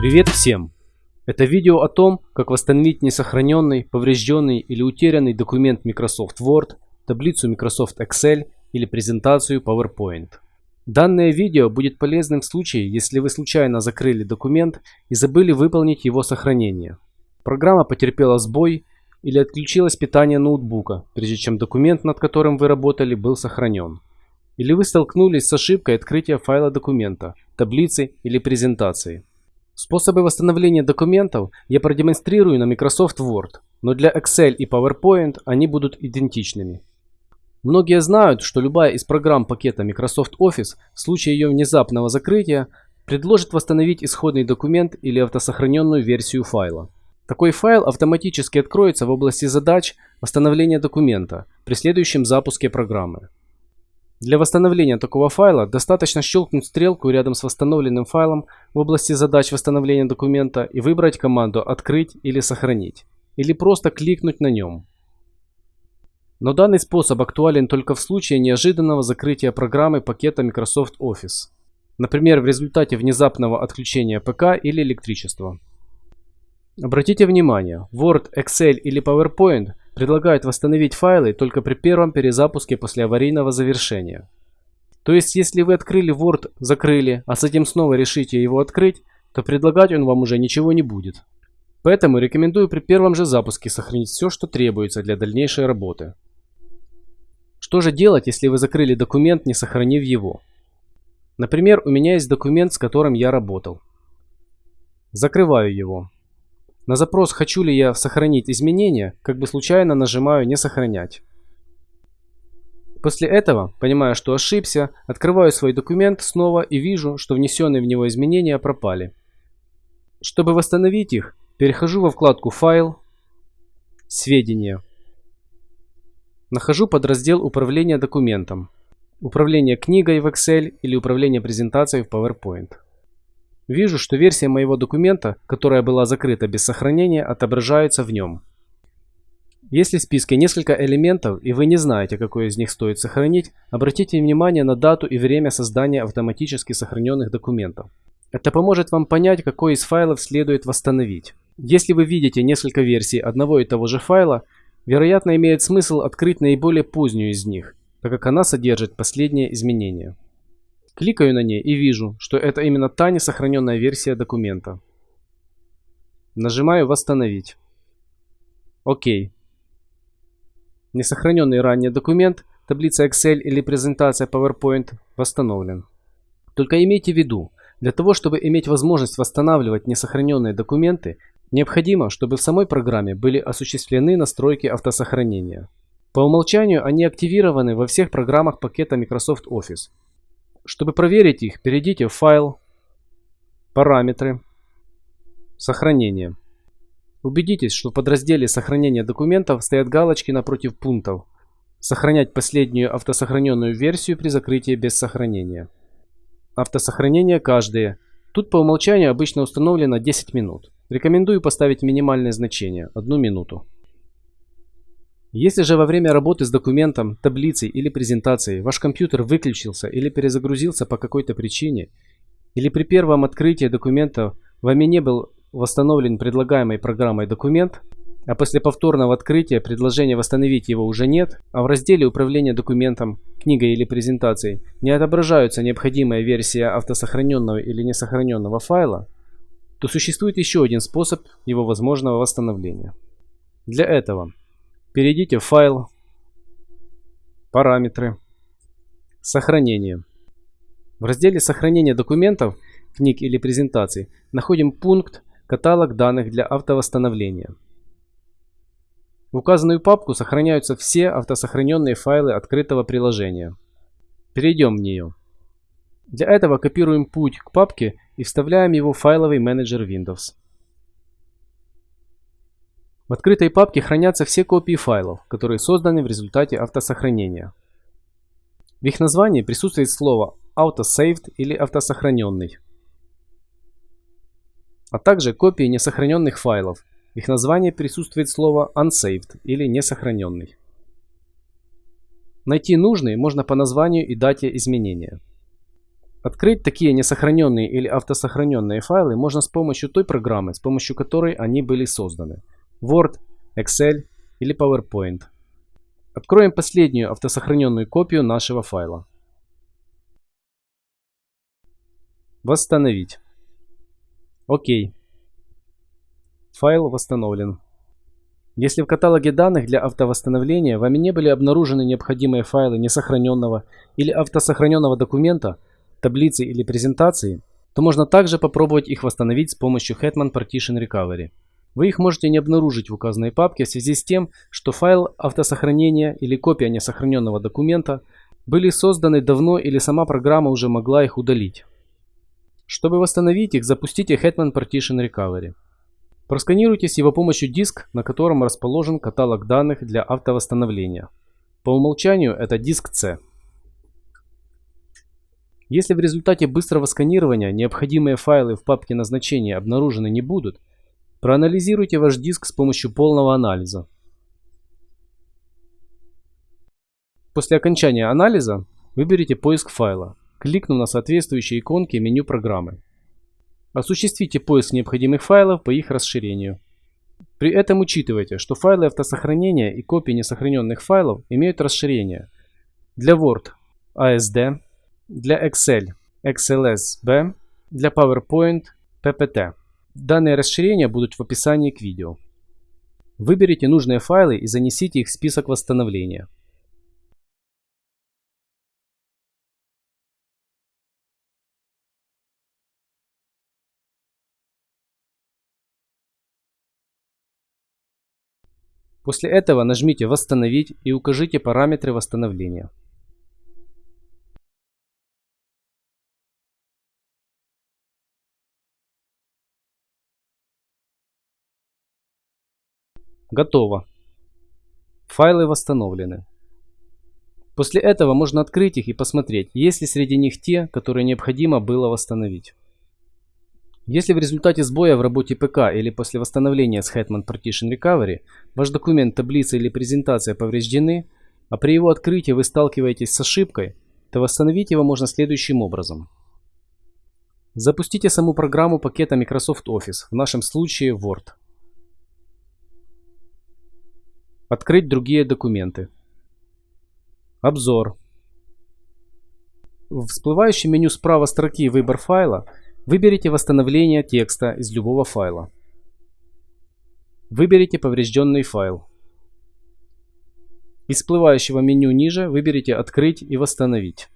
Привет всем! Это видео о том, как восстановить несохраненный, поврежденный или утерянный документ Microsoft Word, таблицу Microsoft Excel или презентацию PowerPoint. Данное видео будет полезным в случае, если вы случайно закрыли документ и забыли выполнить его сохранение. Программа потерпела сбой или отключилось питание ноутбука, прежде чем документ, над которым вы работали, был сохранен. Или вы столкнулись с ошибкой открытия файла документа, таблицы или презентации. Способы восстановления документов я продемонстрирую на Microsoft Word, но для Excel и PowerPoint они будут идентичными. Многие знают, что любая из программ пакета Microsoft Office в случае ее внезапного закрытия предложит восстановить исходный документ или автосохраненную версию файла. Такой файл автоматически откроется в области задач восстановления документа при следующем запуске программы. Для восстановления такого файла достаточно щелкнуть стрелку рядом с восстановленным файлом в области задач восстановления документа и выбрать команду «Открыть» или «Сохранить», или просто кликнуть на нем. Но данный способ актуален только в случае неожиданного закрытия программы пакета Microsoft Office, например, в результате внезапного отключения ПК или электричества. Обратите внимание, Word, Excel или PowerPoint предлагают восстановить файлы только при первом перезапуске после аварийного завершения. То есть, если вы открыли Word, закрыли, а затем снова решите его открыть, то предлагать он вам уже ничего не будет. Поэтому рекомендую при первом же запуске сохранить все, что требуется для дальнейшей работы. Что же делать, если вы закрыли документ, не сохранив его? Например, у меня есть документ, с которым я работал. Закрываю его. На запрос «Хочу ли я сохранить изменения?» как бы случайно нажимаю «Не сохранять». После этого, понимая, что ошибся, открываю свой документ снова и вижу, что внесенные в него изменения пропали. Чтобы восстановить их, перехожу во вкладку «Файл», «Сведения». Нахожу подраздел «Управление документом», «Управление книгой в Excel» или «Управление презентацией в PowerPoint». Вижу, что версия моего документа, которая была закрыта без сохранения, отображается в нем. Если в списке несколько элементов и вы не знаете, какой из них стоит сохранить, обратите внимание на дату и время создания автоматически сохраненных документов. Это поможет вам понять, какой из файлов следует восстановить. Если вы видите несколько версий одного и того же файла, вероятно имеет смысл открыть наиболее позднюю из них, так как она содержит последние изменения. Кликаю на ней и вижу, что это именно та несохраненная версия документа. Нажимаю «Восстановить». Окей. Несохраненный ранее документ, таблица Excel или презентация PowerPoint восстановлен. Только имейте в виду, для того, чтобы иметь возможность восстанавливать несохраненные документы, необходимо, чтобы в самой программе были осуществлены настройки автосохранения. По умолчанию они активированы во всех программах пакета Microsoft Office, чтобы проверить их, перейдите в файл, параметры, сохранение. Убедитесь, что в подразделе сохранения документов стоят галочки напротив пунктов. Сохранять последнюю автосохраненную версию при закрытии без сохранения. Автосохранение каждое. Тут по умолчанию обычно установлено 10 минут. Рекомендую поставить минимальное значение – 1 минуту. Если же во время работы с документом, таблицей или презентацией ваш компьютер выключился или перезагрузился по какой-то причине, или при первом открытии документа вами не был восстановлен предлагаемой программой документ, а после повторного открытия предложения восстановить его уже нет, а в разделе управления документом, книгой или презентацией не отображаются необходимая версия автосохраненного или несохраненного файла, то существует еще один способ его возможного восстановления. Для этого Перейдите в файл, параметры, сохранение. В разделе сохранения документов, книг или презентаций находим пункт «Каталог данных для автовосстановления». В указанную папку сохраняются все автосохраненные файлы открытого приложения. Перейдем в нее. Для этого копируем путь к папке и вставляем его в файловый менеджер Windows. В открытой папке хранятся все копии файлов, которые созданы в результате автосохранения. В их названии присутствует слово autosaved или автосохраненный, а также копии несохраненных файлов. В их названии присутствует слово unsaved или несохраненный. Найти нужный можно по названию и дате изменения. Открыть такие несохраненные или автосохраненные файлы можно с помощью той программы, с помощью которой они были созданы. Word, Excel или PowerPoint. Откроем последнюю автосохраненную копию нашего файла. Восстановить. Окей. Файл восстановлен. Если в каталоге данных для автовосстановления вами не были обнаружены необходимые файлы несохраненного или автосохраненного документа, таблицы или презентации, то можно также попробовать их восстановить с помощью Hetman Partition Recovery. Вы их можете не обнаружить в указанной папке в связи с тем, что файл автосохранения или копия несохраненного документа были созданы давно или сама программа уже могла их удалить. Чтобы восстановить их, запустите Hetman Partition Recovery. Просканируйте с его помощью диск, на котором расположен каталог данных для автовосстановления. По умолчанию это диск C. Если в результате быстрого сканирования необходимые файлы в папке назначения обнаружены не будут, проанализируйте ваш диск с помощью полного анализа. После окончания анализа выберите поиск файла, кликнув на соответствующие иконки меню программы. Осуществите поиск необходимых файлов по их расширению. При этом учитывайте, что файлы автосохранения и копии несохраненных файлов имеют расширение. Для Word – ASD, для Excel – XLSB, для PowerPoint – PPT. Данные расширения будут в описании к видео. Выберите нужные файлы и занесите их в список восстановления. После этого нажмите «Восстановить» и укажите параметры восстановления. Готово. Файлы восстановлены. После этого можно открыть их и посмотреть, есть ли среди них те, которые необходимо было восстановить. Если в результате сбоя в работе ПК или после восстановления с Hetman Partition Recovery ваш документ, таблица или презентация повреждены, а при его открытии вы сталкиваетесь с ошибкой, то восстановить его можно следующим образом. Запустите саму программу пакета Microsoft Office, в нашем случае Word. Открыть другие документы. Обзор. В всплывающем меню справа строки «Выбор файла» выберите «Восстановление текста из любого файла». Выберите поврежденный файл. Из всплывающего меню ниже выберите «Открыть и восстановить».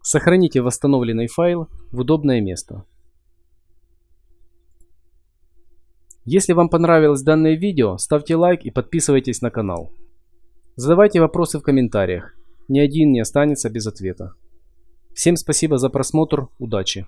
Сохраните восстановленный файл в удобное место. Если вам понравилось данное видео, ставьте лайк и подписывайтесь на канал. Задавайте вопросы в комментариях. Ни один не останется без ответа. Всем спасибо за просмотр, удачи!